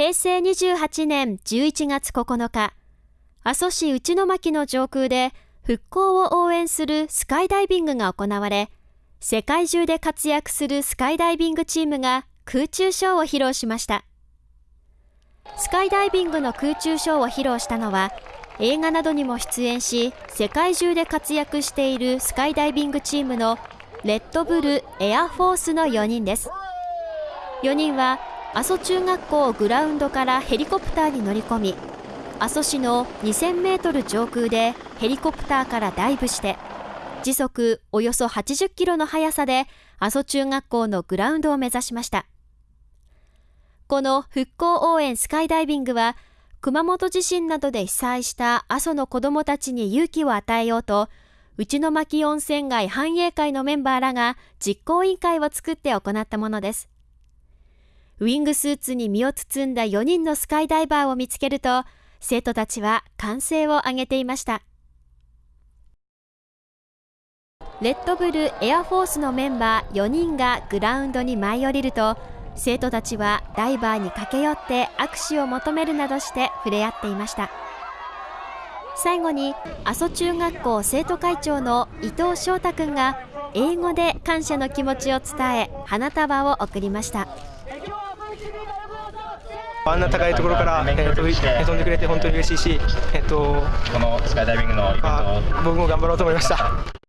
平成28年11月9日、阿蘇市内巻の上空で復興を応援するスカイダイビングが行われ、世界中で活躍するスカイダイビングチームが空中ショーを披露しました。スカイダイビングの空中ショーを披露したのは、映画などにも出演し、世界中で活躍しているスカイダイビングチームのレッドブルエアフォースの4人です。4人は阿蘇中学校グラウンドからヘリコプターに乗り込み、阿蘇市の2000メートル上空でヘリコプターからダイブして、時速およそ80キロの速さで阿蘇中学校のグラウンドを目指しました。この復興応援スカイダイビングは、熊本地震などで被災した阿蘇の子どもたちに勇気を与えようと、内巻温泉街繁栄会のメンバーらが実行委員会を作って行ったものです。ウィングスーツに身を包んだ4人のスカイダイバーを見つけると、生徒たちは歓声を上げていました。レッドブルエアフォースのメンバー4人がグラウンドに舞い降りると、生徒たちはダイバーに駆け寄って握手を求めるなどして触れ合っていました。最後に阿蘇中学校生徒会長の伊藤翔太君が英語で感謝の気持ちを伝え花束を贈りました。あんな高いところから、えー、と飛んでくれて本当に嬉しいし、えー、とこのスカイダイビングの僕も頑張ろうと思いました。